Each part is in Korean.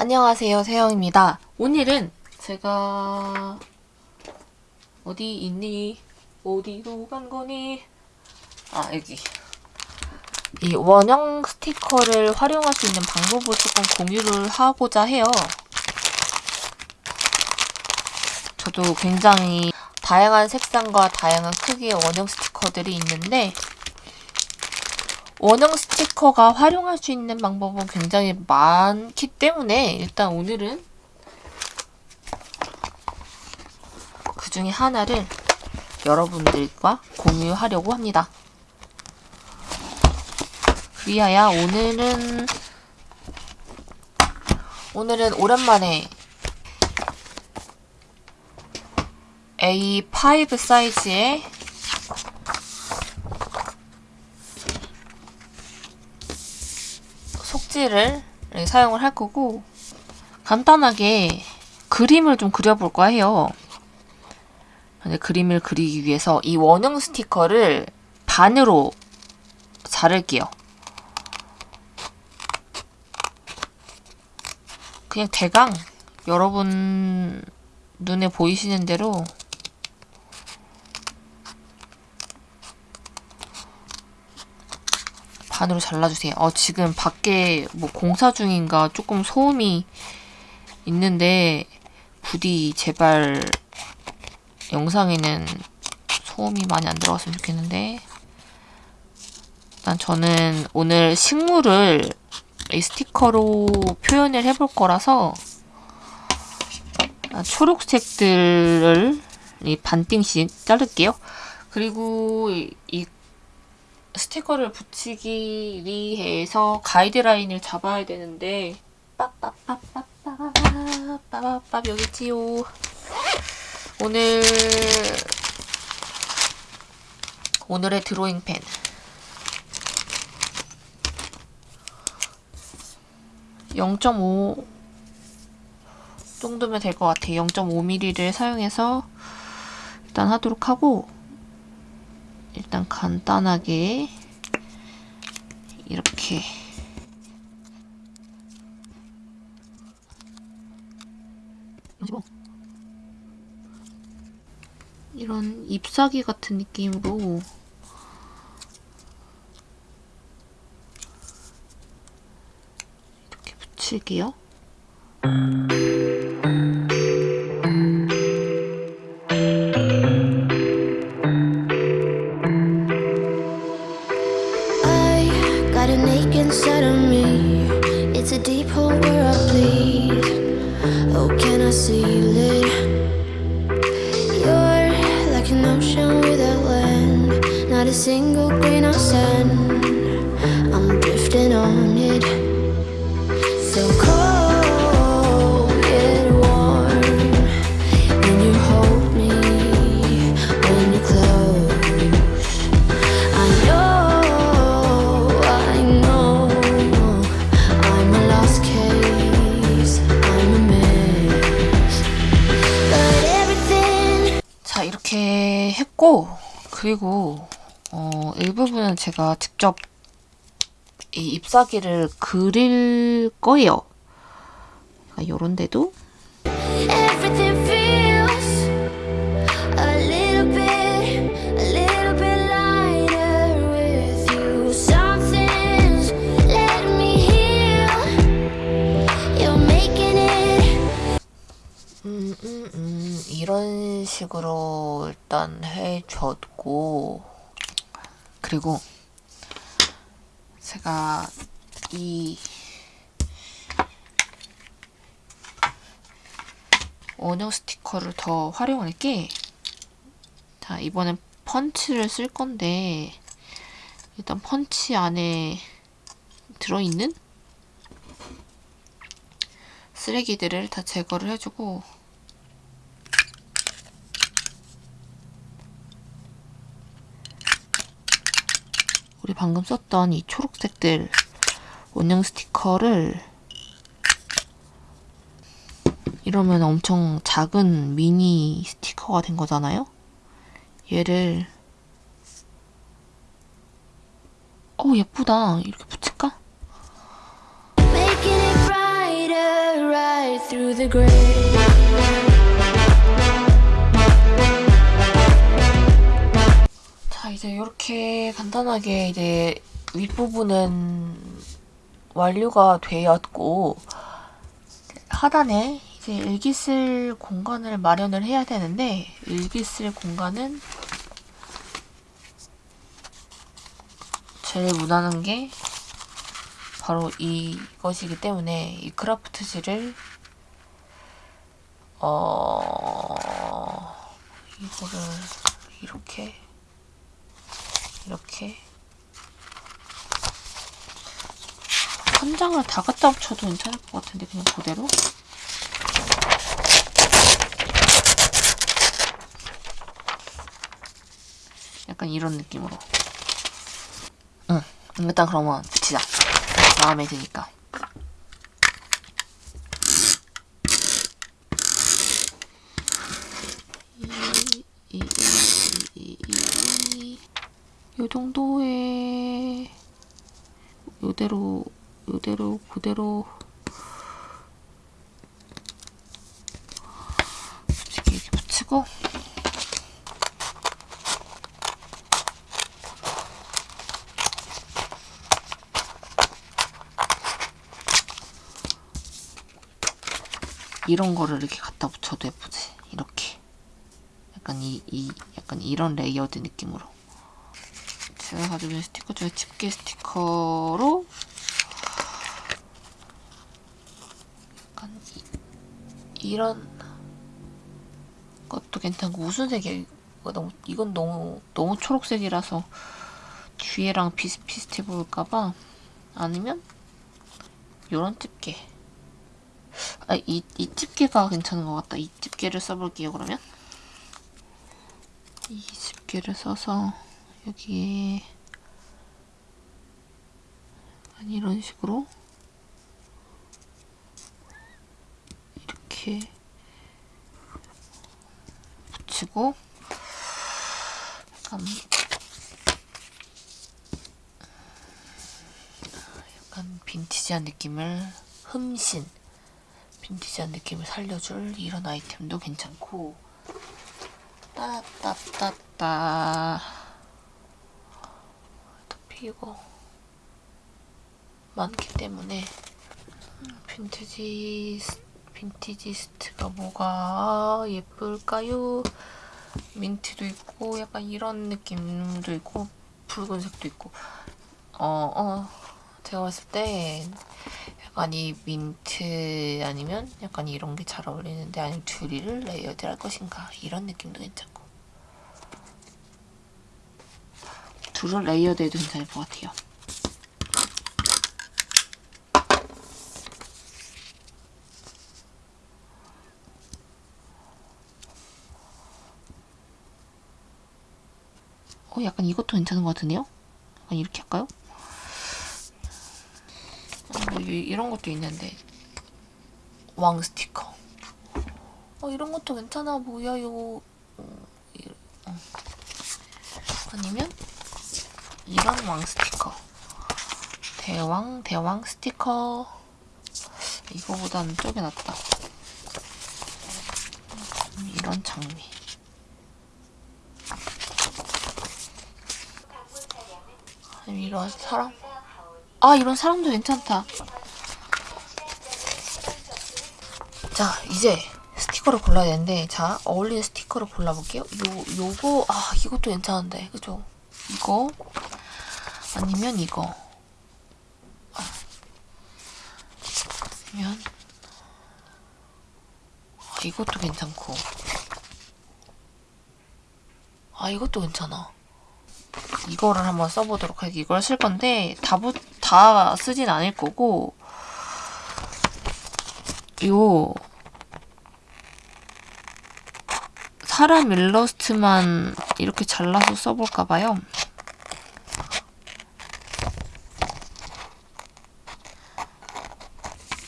안녕하세요 세영입니다 오늘은 제가 어디 있니? 어디로 간 거니? 아 여기 이 원형 스티커를 활용할 수 있는 방법을 조금 공유를 하고자 해요 저도 굉장히 다양한 색상과 다양한 크기의 원형 스티커들이 있는데 원형 스티커가 활용할 수 있는 방법은 굉장히 많기 때문에 일단 오늘은 그 중에 하나를 여러분들과 공유하려고 합니다. 위하여 오늘은 오늘은 오랜만에 A5 사이즈의 속지를 사용을 할 거고 간단하게 그림을 좀 그려볼까 해요. 그림을 그리기 위해서 이 원형 스티커를 반으로 자를게요. 그냥 대강 여러분 눈에 보이시는 대로 반으로 잘라주세요. 어, 지금 밖에 뭐 공사 중인가 조금 소음이 있는데 부디 제발 영상에는 소음이 많이 안 들어갔으면 좋겠는데 일단 저는 오늘 식물을 이 스티커로 표현을 해볼 거라서 초록색들을 이 반띵씩 자를게요. 그리고 이 스티커를 붙이기 위해서 가이드라인을 잡아야 되는데 빠빠빠빠빠빠빠빠 여기 있지요. 오늘 오늘의 드로잉 펜 (0.5) 정도면 될 것 같아요. 0.5mm를 사용해서 일단 하도록 하고 일단 간단하게 이렇게. 이런 잎사귀 같은 느낌으로. 이렇게 붙일게요. Deep hole where I bleed Oh, can I see? You're 그리고 어, 일부분은 제가 직접 이 잎사귀를 그릴 거예요. 이런 그러니까 데도 이런 식으로 일단 해줬고 그리고 제가 이 원형 스티커를 더 활용할게 자 이번엔 펀치를 쓸 건데 일단 펀치 안에 들어있는 쓰레기들을 다 제거를 해주고 우리 방금 썼던 이 초록색들 원형 스티커를 이러면 엄청 작은 미니 스티커가 된 거잖아요? 얘를 어 예쁘다 이렇게 붙일까? the grave. 자 이제 이렇게 간단하게 이제 윗부분은 완료가 되었고 하단에 이제 일기 쓸 공간을 마련을 해야 되는데 일기 쓸 공간은 제일 무난한 게 바로 이것이기 때문에 이 크라프트지를 어 이거를 이렇게 이렇게. 한 장을 다 갖다 붙여도 괜찮을 것 같은데 그냥 그대로? 약간 이런 느낌으로. 응 일단 그러면 붙이자. 마음에 드니까 이, 이, 이, 이, 요 정도의 요대로 요대로 그대로 솔직히 이렇게 붙이고. 이런 거를 이렇게 갖다 붙여도 예쁘지? 이렇게. 약간 이, 이 약간 이런 레이어드 느낌으로 제가 가지고 있는 스티커 중에 집게 스티커로 약간 이, 이런 것도 괜찮고 무슨 색이야 이거 너무 이건 너무 너무 초록색이라서 뒤에랑 비슷비슷해 보일까봐 아니면 요런 집게 아, 이, 이 집게가 괜찮은 것 같다. 이 집게를 써볼게요, 그러면. 이 집게를 써서 여기에 이런 식으로 이렇게 붙이고 약간 약간 빈티지한 느낌을 흠신 빈티지한 느낌을 살려줄 이런 아이템도 괜찮고. 따따따따 이거 많기 때문에 빈티지 빈티지스트가 뭐가 예쁠까요? 민트도 있고 약간 이런 느낌도 있고 붉은색도 있고. 어, 어. 제가 봤을 때 약간 이 민트 아니면 약간 이런 게 잘 어울리는데 아니면 둘이를 레이어드 할 것인가? 이런 느낌도 괜찮고 둘을 레이어드 해도 괜찮을 것 같아요 어 약간 이것도 괜찮은 것 같은데요? 약간 이렇게 할까요? 뭐 이- 이런 것도 있는데 왕 스티커 어 이런 것도 괜찮아 보여요 어, 이- 어. 아니면 이런 왕 스티커. 대왕 대왕 스티커. 이거보다는 저게 낫다. 음, 이런 장미 이런 사람? 아 이런 사람도 괜찮다. 자 이제 스티커를 골라야 되는데 자 어울리는 스티커를 골라볼게요. 요, 요거 아 이것도 괜찮은데 그죠? 이거 아니면 이거 아. 아니면 아, 이것도 괜찮고 아 이것도 괜찮아 이거를 한번 써보도록 할게요. 이걸 쓸 건데 다, 부, 다 쓰진 않을 거고 요 사람 일러스트만 이렇게 잘라서 써볼까 봐요.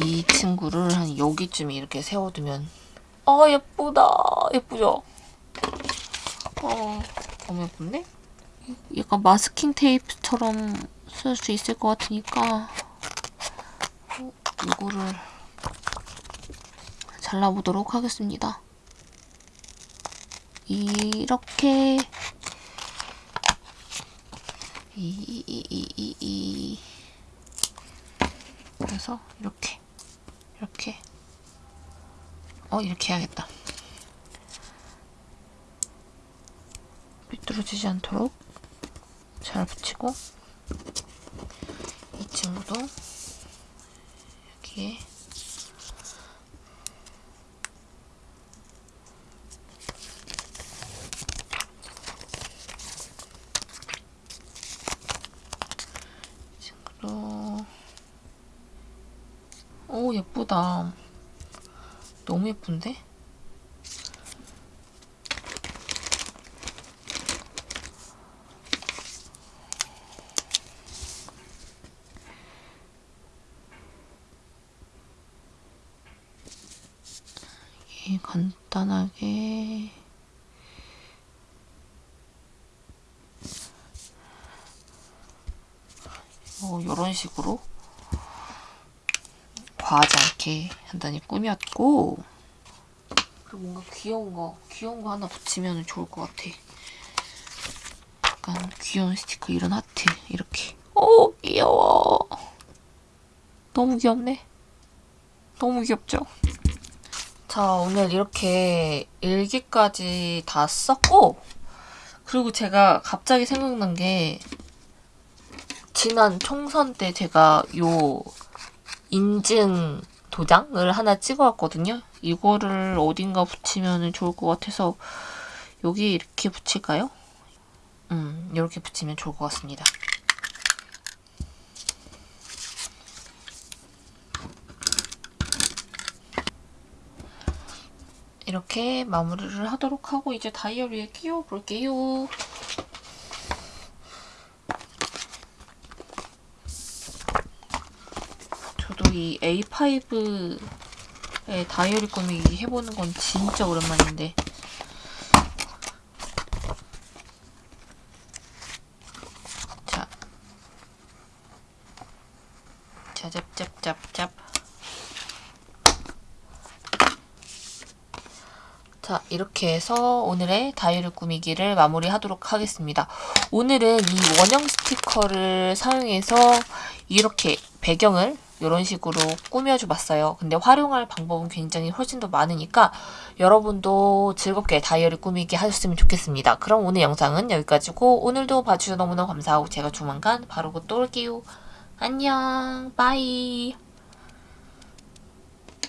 이 친구를 한 여기쯤에 이렇게 세워두면 아 예쁘다 예쁘죠? 어 너무 예쁜데? 약간 마스킹 테이프처럼 쓸 수 있을 것 같으니까 어, 이거를 잘라보도록 하겠습니다. 이렇게 이, 이, 이, 이, 이. 그래서 이렇게 어 이렇게 해야겠다. 삐뚤어지지 않도록 잘 붙이고 이 친구도 여기에 오 예쁘다 너무 예쁜데? 간단하게 뭐 이런 식으로 과하지 않게 간단히 꾸몄고 그리고 뭔가 귀여운 거 귀여운 거 하나 붙이면 좋을 것 같아. 약간 귀여운 스티커 이런 하트 이렇게. 오 귀여워. 너무 귀엽네. 너무 귀엽죠? 자, 오늘 이렇게 일기까지 다 썼고, 그리고 제가 갑자기 생각난 게, 지난 총선 때 제가 요 인증 도장을 하나 찍어왔거든요. 이거를 어딘가 붙이면 좋을 것 같아서, 여기 이렇게 붙일까요? 음, 이렇게 붙이면 좋을 것 같습니다. 이렇게 마무리를 하도록 하고 이제 다이어리에 끼워 볼게요. 저도 이 A5의 다이어리 꾸미기 해보는 건 진짜 오랜만인데. 자, 자, 짭짭짭짭 자, 이렇게 해서 오늘의 다이어리 꾸미기를 마무리하도록 하겠습니다. 오늘은 이 원형 스티커를 사용해서 이렇게 배경을 이런 식으로 꾸며줘 봤어요. 근데 활용할 방법은 굉장히 훨씬 더 많으니까 여러분도 즐겁게 다이어리 꾸미기 하셨으면 좋겠습니다. 그럼 오늘 영상은 여기까지고 오늘도 봐주셔서 너무너무 감사하고 제가 조만간 바로 곧 또 올게요. 안녕, bye.